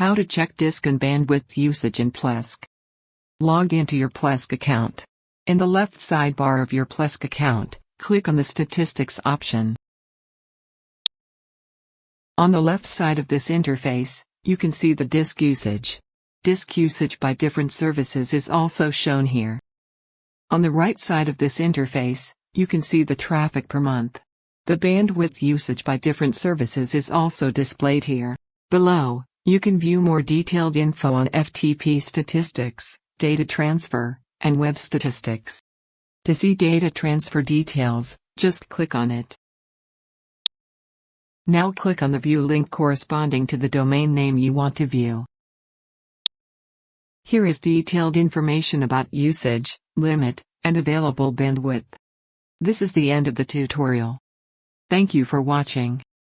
How to check disk and bandwidth usage in Plesk. Log into your Plesk account. In the left sidebar of your Plesk account, click on the Statistics option. On the left side of this interface, you can see the disk usage. Disk usage by different services is also shown here. On the right side of this interface, you can see the traffic per month. The bandwidth usage by different services is also displayed here. Below, you can view more detailed info on FTP statistics, data transfer, and web statistics. To see data transfer details, just click on it. Now click on the view link corresponding to the domain name you want to view. Here is detailed information about usage, limit, and available bandwidth. This is the end of the tutorial. Thank you for watching.